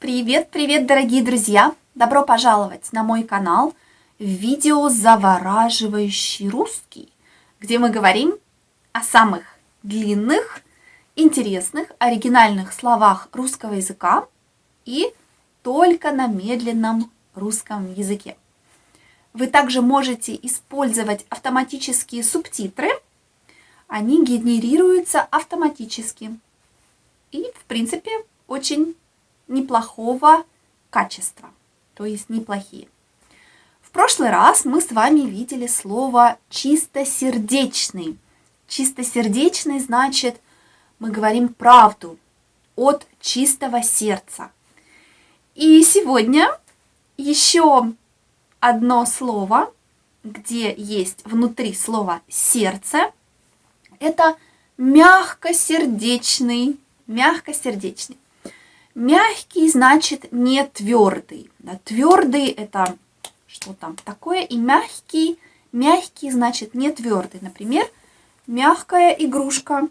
Привет-привет, дорогие друзья! Добро пожаловать на мой канал видео «Завораживающий русский», где мы говорим о самых длинных, интересных, оригинальных словах русского языка и только на медленном русском языке. Вы также можете использовать автоматические субтитры. Они генерируются автоматически. И, в принципе, очень неплохого качества, то есть неплохие. В прошлый раз мы с вами видели слово чистосердечный. Чистосердечный значит, мы говорим правду от чистого сердца. И сегодня еще одно слово, где есть внутри слова сердце, это мягкосердечный, мягкосердечный. Мягкий значит не твердый. Да, твердый это что там такое. И мягкий, мягкий значит не твердый. Например, мягкая игрушка.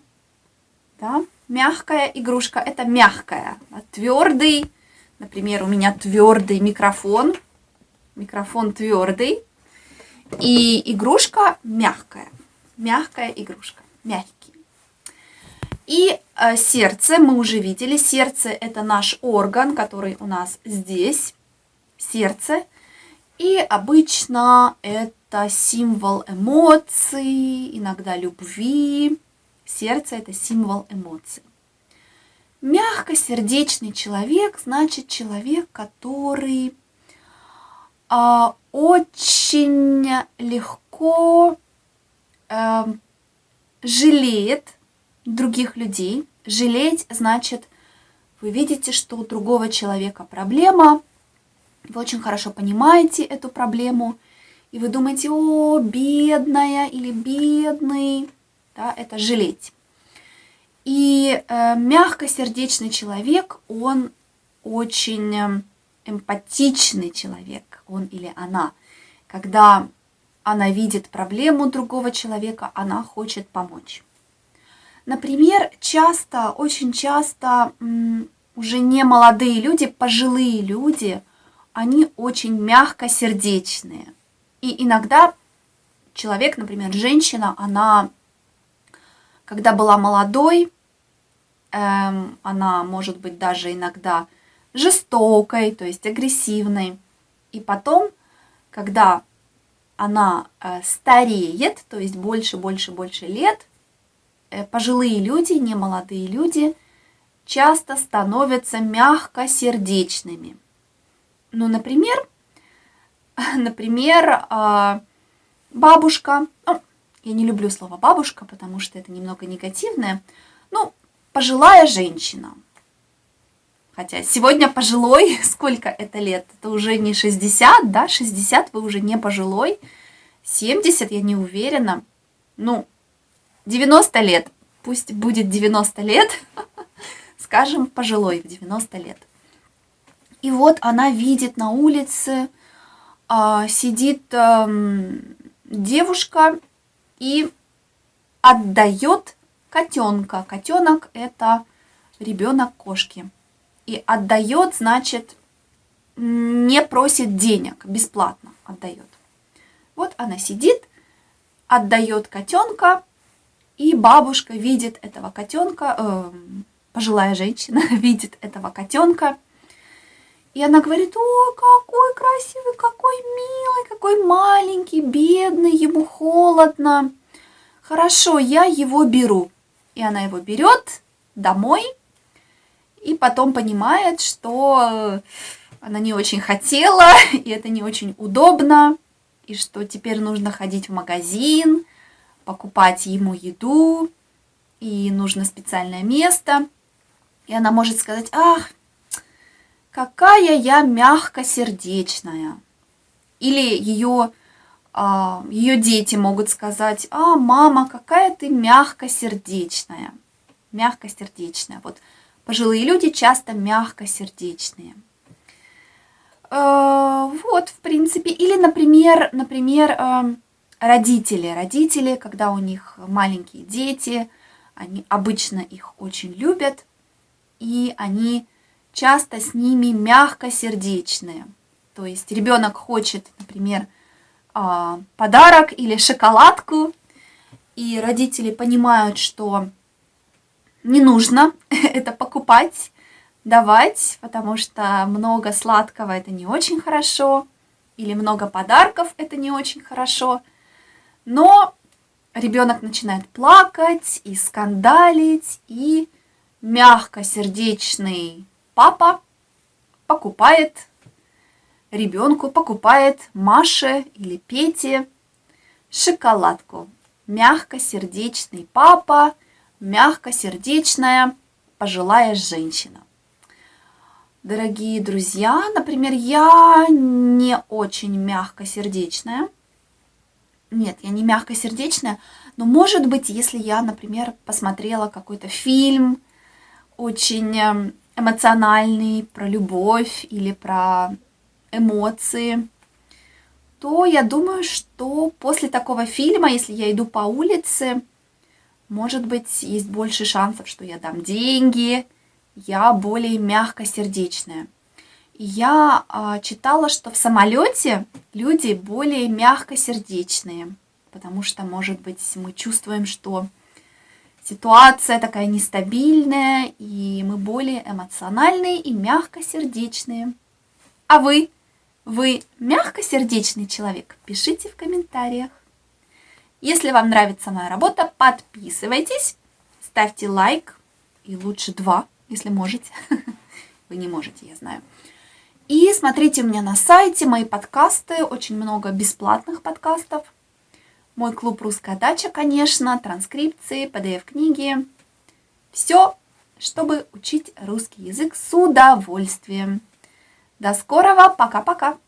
Да, мягкая игрушка это мягкая. Да, твердый, например, у меня твердый микрофон. Микрофон твердый. И игрушка мягкая. Мягкая игрушка. Мягкий. И э, сердце, мы уже видели, сердце это наш орган, который у нас здесь, сердце. И обычно это символ эмоций, иногда любви. Сердце это символ эмоций. Мягкосердечный человек значит человек, который а, очень легко а, жалеет других людей. Жалеть значит, вы видите, что у другого человека проблема, вы очень хорошо понимаете эту проблему, и вы думаете, о, бедная или бедный, да, это жалеть. И э, мягкосердечный человек, он очень э, эмпатичный человек, он или она. Когда она видит проблему другого человека, она хочет помочь. Например, часто, очень часто уже не молодые люди, пожилые люди, они очень мягкосердечные. И иногда человек, например, женщина, она, когда была молодой, эм, она может быть даже иногда жестокой, то есть агрессивной. И потом, когда она э, стареет, то есть больше, больше, больше лет, пожилые люди, не молодые люди, часто становятся мягкосердечными. Ну, например, например, а, бабушка, ну, я не люблю слово бабушка, потому что это немного негативное, ну, пожилая женщина. Хотя сегодня пожилой, сколько это лет? Это уже не 60, да, 60 вы уже не пожилой, 70 я не уверена. Ну, 90 лет, пусть будет 90 лет, скажем, пожилой в 90 лет. И вот она видит на улице, а, сидит девушка и отдает котенка. Котенок это ребенок кошки. И отдает, значит, не просит денег, бесплатно отдает. Вот она сидит, отдает котенка, и бабушка видит этого котенка, э, пожилая женщина видит этого котенка, и она говорит, о, какой красивый, какой милый, какой маленький, бедный, ему холодно. Хорошо, я его беру. И она его берет домой, и потом понимает, что она не очень хотела, и это не очень удобно, и что теперь нужно ходить в магазин, покупать ему еду, и нужно специальное место. И она может сказать, ах, какая я мягкосердечная. Или ее, а, ее дети могут сказать, а, мама, какая ты мягкосердечная. Мягкосердечная. Вот пожилые люди часто мягкосердечные. Э, вот, в принципе. Или, например, например, э, родители. Родители, когда у них маленькие дети, они обычно их очень любят, и они часто с ними мягкосердечные. То есть ребенок хочет, например, а, подарок или шоколадку, и родители понимают, что не нужно это покупать, давать, потому что много сладкого это не очень хорошо, или много подарков это не очень хорошо. Но ребенок начинает плакать и скандалить, и мягкосердечный папа покупает ребенку, покупает Маше или Пете шоколадку. Мягкосердечный папа, мягкосердечная пожилая женщина. Дорогие друзья, например, я не очень мягкосердечная. Нет, я не мягкосердечная, но может быть, если я, например, посмотрела какой-то фильм очень эм, эмоциональный про любовь или про эмоции, то я думаю, что после такого фильма, если я иду по улице, может быть, есть больше шансов, что я дам деньги, я более мягкосердечная. Я а, читала, что в самолете люди более мягкосердечные, потому что, может быть, мы чувствуем, что ситуация такая нестабильная, и мы более эмоциональные и мягкосердечные. А вы? Вы мягкосердечный человек? Пишите в комментариях. Если вам нравится моя работа, подписывайтесь, ставьте лайк, и лучше два если можете. Вы не можете, я знаю. И смотрите меня на сайте мои подкасты, очень много бесплатных подкастов. Мой клуб «Русская дача», конечно, транскрипции, PDF-книги. Все, чтобы учить русский язык с удовольствием. До скорого, пока-пока!